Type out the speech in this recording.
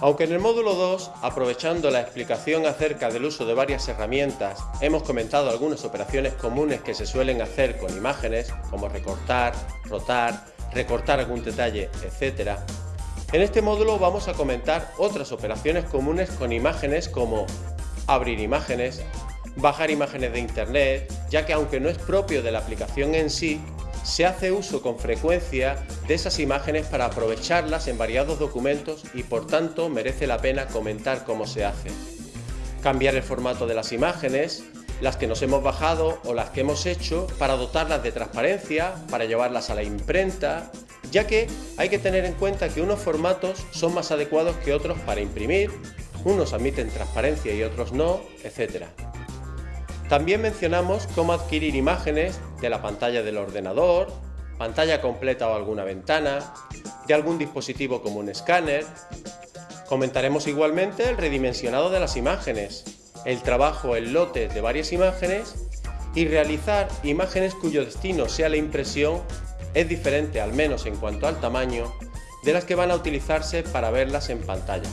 Aunque en el módulo 2, aprovechando la explicación acerca del uso de varias herramientas, hemos comentado algunas operaciones comunes que se suelen hacer con imágenes, como recortar, rotar, recortar algún detalle, etc. En este módulo vamos a comentar otras operaciones comunes con imágenes como abrir imágenes, bajar imágenes de internet, ya que aunque no es propio de la aplicación en sí, se hace uso con frecuencia de esas imágenes para aprovecharlas en variados documentos y por tanto merece la pena comentar cómo se hace. Cambiar el formato de las imágenes, las que nos hemos bajado o las que hemos hecho para dotarlas de transparencia, para llevarlas a la imprenta, ya que hay que tener en cuenta que unos formatos son más adecuados que otros para imprimir, unos admiten transparencia y otros no, etc. También mencionamos cómo adquirir imágenes de la pantalla del ordenador, pantalla completa o alguna ventana, de algún dispositivo como un escáner. Comentaremos igualmente el redimensionado de las imágenes, el trabajo en lotes de varias imágenes y realizar imágenes cuyo destino sea la impresión es diferente al menos en cuanto al tamaño de las que van a utilizarse para verlas en pantalla.